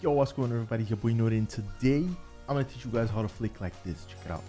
Yo, what's going on everybody? Your boy Norin today I'm gonna teach you guys how to flick like this. Check it out.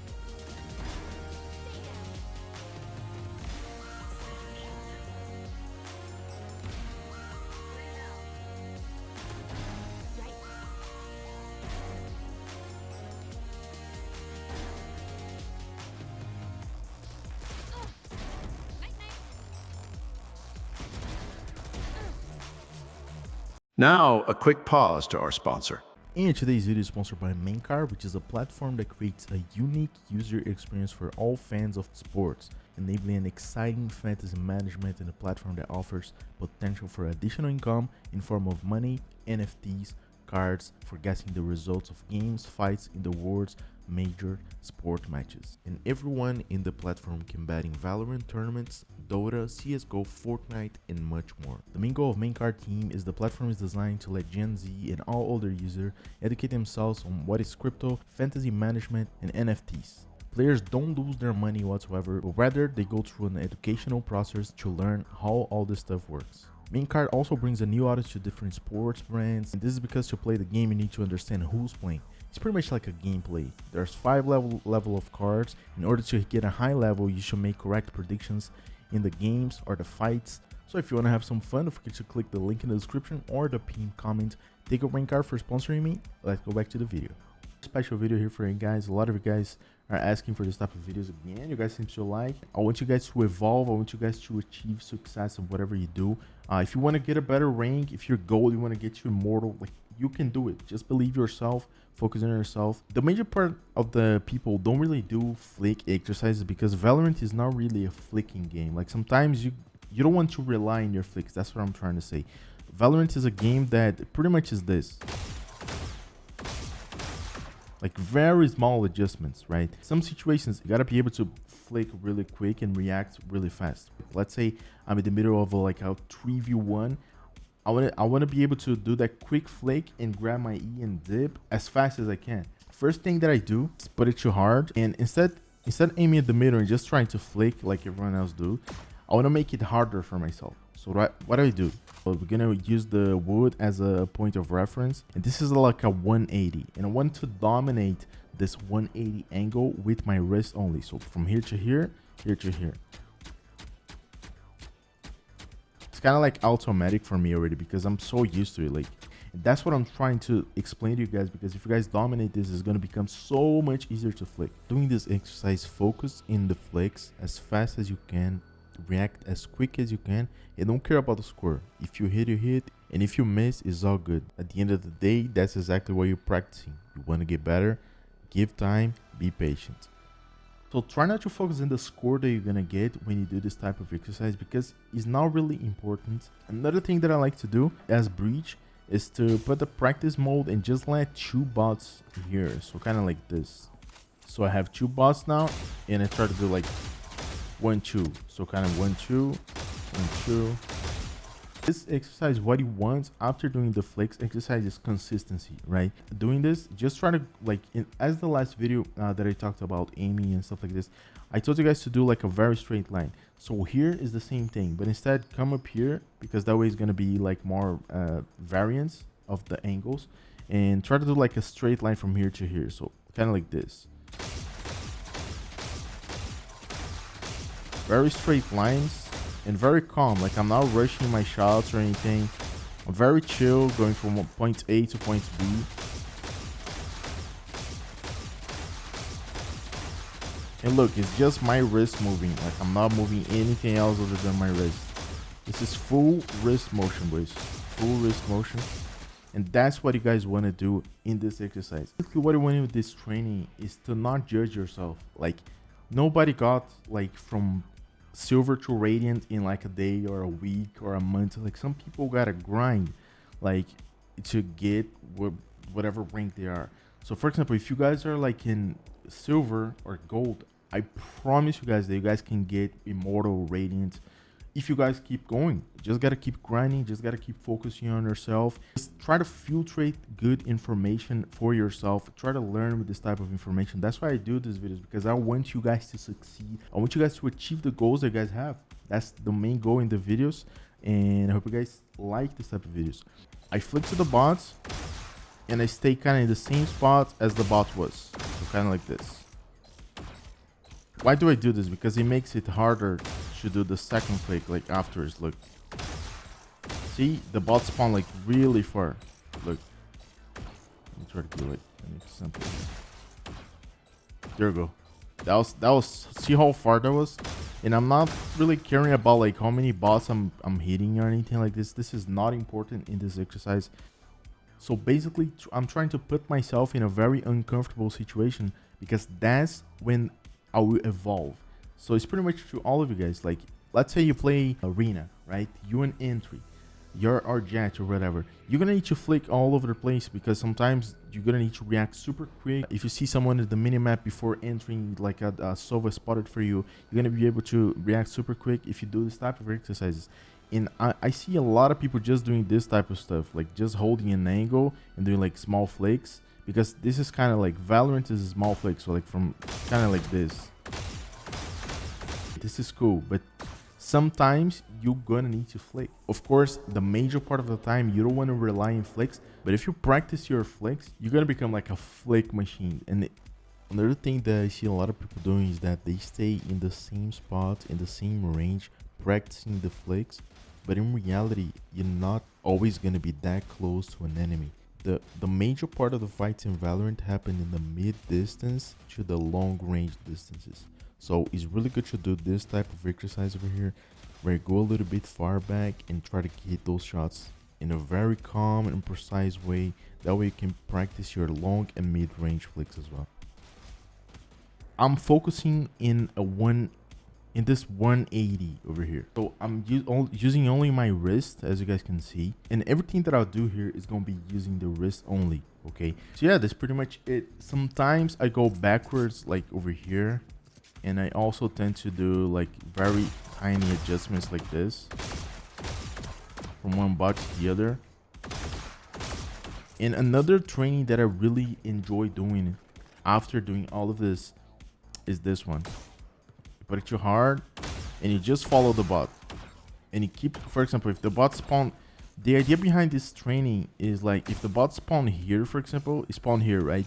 Now, a quick pause to our sponsor. And today's video is sponsored by Maincard, which is a platform that creates a unique user experience for all fans of sports, enabling an exciting fantasy management and a platform that offers potential for additional income in form of money, NFTs, cards for guessing the results of games, fights in the world's major sport matches. And everyone in the platform can bet in Valorant tournaments, Dota, CSGO, Fortnite, and much more. The main goal of Maincard team is the platform is designed to let Gen Z and all older users educate themselves on what is crypto, fantasy management, and NFTs. Players don't lose their money whatsoever, but rather they go through an educational process to learn how all this stuff works. Maincard also brings a new audience to different sports brands, and this is because to play the game you need to understand who's playing. It's pretty much like a gameplay. There's 5 level level of cards. In order to get a high level, you should make correct predictions in the games or the fights. So if you want to have some fun, don't forget to click the link in the description or the pinned comment. Take a Maincard for sponsoring me. Let's go back to the video. Special video here for you guys. A lot of you guys are asking for this type of videos again. You guys seem to like. I want you guys to evolve. I want you guys to achieve success in whatever you do. Uh, if you want to get a better rank, if your goal you want to get to immortal, like you can do it. Just believe yourself, focus on yourself. The major part of the people don't really do flick exercises because Valorant is not really a flicking game. Like sometimes you you don't want to rely on your flicks. That's what I'm trying to say. Valorant is a game that pretty much is this. Like very small adjustments, right? Some situations you gotta be able to flick really quick and react really fast. Let's say I'm in the middle of a, like a 3v1 I want to I want to be able to do that quick flick and grab my E and dip as fast as I can. First thing that I do is put it too hard and instead instead aiming at the middle and just trying to flick like everyone else do, I want to make it harder for myself. So what, what do I do? Well, we're gonna use the wood as a point of reference and this is like a 180 and I want to dominate this 180 angle with my wrist only. So from here to here, here to here. It's kind of like automatic for me already because I'm so used to it. Like that's what I'm trying to explain to you guys because if you guys dominate this, it's going to become so much easier to flick. Doing this exercise, focus in the flicks as fast as you can, react as quick as you can, and don't care about the score. If you hit, you hit, and if you miss, it's all good. At the end of the day, that's exactly what you're practicing. You want to get better, give time, be patient. So try not to focus on the score that you're gonna get when you do this type of exercise because it's not really important. Another thing that I like to do as Breach is to put the practice mode and just let two bots here. So kind of like this. So I have two bots now and I try to do like one, two. So kind of one, two, one, two, this exercise what you want after doing the flex exercise is consistency right? Doing this just try to like in, as the last video uh, that i talked about aiming and stuff like this i told you guys to do like a very straight line. So here is the same thing but instead come up here because that way is going to be like more uh, variance of the angles and try to do like a straight line from here to here. So kind of like this. Very straight lines and very calm. Like I'm not rushing my shots or anything. I'm very chill, going from point A to point B. And look, it's just my wrist moving. Like I'm not moving anything else other than my wrist. This is full wrist motion, boys. Full wrist motion. And that's what you guys want to do in this exercise. Basically, what you want with this training is to not judge yourself. Like, nobody got like from silver to radiant in like a day or a week or a month. Like some people gotta grind like to get whatever rank they are. So for example, if you guys are like in silver or gold, I promise you guys that you guys can get immortal radiant if you guys keep going just gotta keep grinding just gotta keep focusing on yourself just try to filtrate good information for yourself try to learn with this type of information that's why i do these videos because i want you guys to succeed i want you guys to achieve the goals that you guys have that's the main goal in the videos and i hope you guys like this type of videos i flick to the bots and I stay kind of in the same spot as the bot was. So kind of like this. Why do I do this? Because it makes it harder to do the second flick like after afterwards. Look. See? The bot spawn like really far. Look. Let me try to do like an example. There we go. That was that was see how far that was? And I'm not really caring about like how many bots I'm I'm hitting or anything like this. This is not important in this exercise. So basically, I'm trying to put myself in a very uncomfortable situation because that's when I will evolve. So it's pretty much to all of you guys. Like, let's say you play arena, right? You an entry, you're our Jett or whatever. You're gonna need to flick all over the place because sometimes you're gonna need to react super quick. If you see someone at the minimap before entering, like a, a Sova spotted for you, you're gonna be able to react super quick if you do this type of exercises and I, I see a lot of people just doing this type of stuff like just holding an angle and doing like small flakes because this is kind of like valorant is a small flake so like from kind of like this this is cool but sometimes you're gonna need to flick of course the major part of the time you don't want to rely on flicks but if you practice your flicks you're gonna become like a flick machine. And another thing that i see a lot of people doing is that they stay in the same spot in the same range practicing the flicks but in reality you're not always to be that close to an enemy. The the major part of the fights in valorant happen in the mid distance to the long range distances so it's really good to do this type of exercise over here where you go a little bit far back and try to hit those shots in a very calm and precise way. That way you can practice your long and mid range flicks as well. I'm focusing in a one in this 180 over here. So i'm using only my wrist as you guys can see. And everything that i'll do here is going to be using the wrist only okay? So yeah that's pretty much it. Sometimes i go backwards like over here and i also tend to do like very tiny adjustments like this. From one bot to the other. And another training that i really enjoy doing after doing all of this is this one. Put it too hard and you just follow the bot. And you keep for example if the bot spawn the idea behind this training is like if the bot spawn here for example spawn here right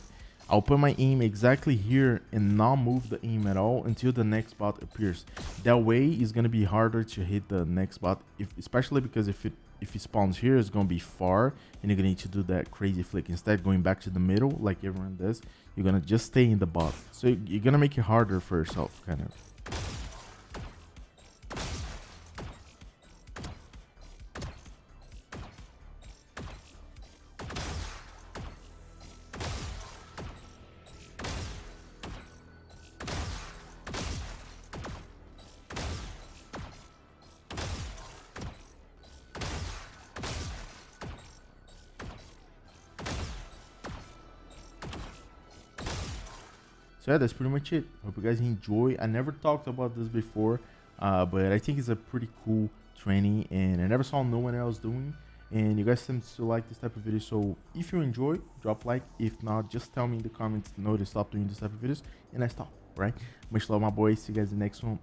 i'll put my aim exactly here and not move the aim at all until the next bot appears. That way it's to be harder to hit the next bot if especially because if it if it spawns here it's to be far and you're to need to do that crazy flick. Instead going back to the middle like everyone does you're to just stay in the bot. So you're to make it harder for yourself kind of so yeah that's pretty much it. Hope you guys enjoy. I never talked about this before uh, but i think it's a pretty cool training and i never saw no one else doing. And you guys tend to like this type of video so if you enjoy drop like. If not just tell me in the comments no to stop doing this type of videos and i stop right? Much love my boys see you guys in the next one